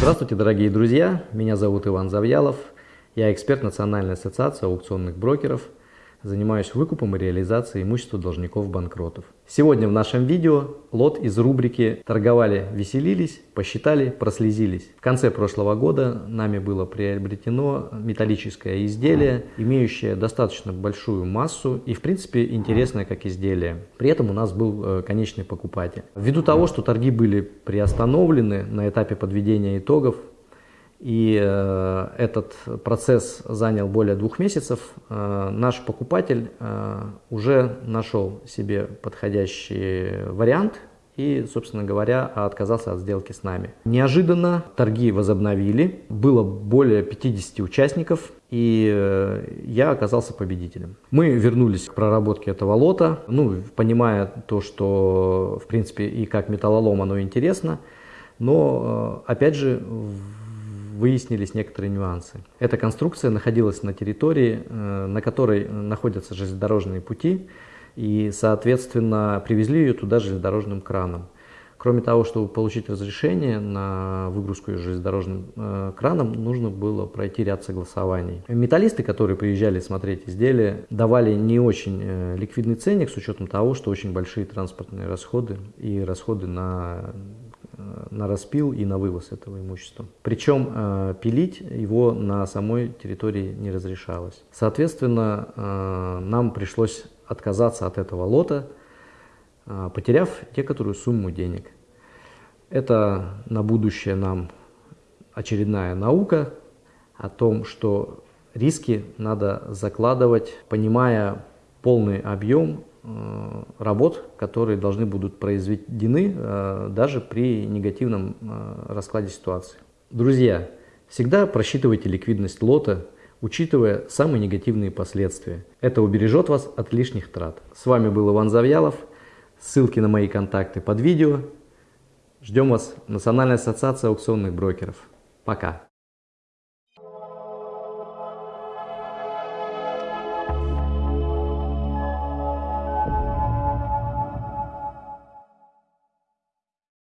Здравствуйте, дорогие друзья! Меня зовут Иван Завьялов. Я эксперт Национальной ассоциации аукционных брокеров – Занимаюсь выкупом и реализацией имущества должников-банкротов. Сегодня в нашем видео лот из рубрики «Торговали, веселились, посчитали, прослезились». В конце прошлого года нами было приобретено металлическое изделие, имеющее достаточно большую массу и в принципе интересное как изделие. При этом у нас был э, конечный покупатель. Ввиду того, что торги были приостановлены на этапе подведения итогов, и э, этот процесс занял более двух месяцев. Э, наш покупатель э, уже нашел себе подходящий вариант и, собственно говоря, отказался от сделки с нами. Неожиданно торги возобновили, было более 50 участников, и я оказался победителем. Мы вернулись к проработке этого лота, ну, понимая то, что, в принципе, и как металлолом оно интересно, но, опять же, выяснились некоторые нюансы. Эта конструкция находилась на территории, э, на которой находятся железнодорожные пути, и, соответственно, привезли ее туда железнодорожным краном. Кроме того, чтобы получить разрешение на выгрузку железнодорожным э, краном, нужно было пройти ряд согласований. Металлисты, которые приезжали смотреть изделия, давали не очень э, ликвидный ценник с учетом того, что очень большие транспортные расходы и расходы на на распил и на вывоз этого имущества. Причем э, пилить его на самой территории не разрешалось. Соответственно, э, нам пришлось отказаться от этого лота, э, потеряв некоторую сумму денег. Это на будущее нам очередная наука о том, что риски надо закладывать, понимая полный объем работ, которые должны будут произведены э, даже при негативном э, раскладе ситуации. Друзья, всегда просчитывайте ликвидность лота, учитывая самые негативные последствия. Это убережет вас от лишних трат. С вами был Иван Завьялов. Ссылки на мои контакты под видео. Ждем вас. Национальная ассоциация аукционных брокеров. Пока.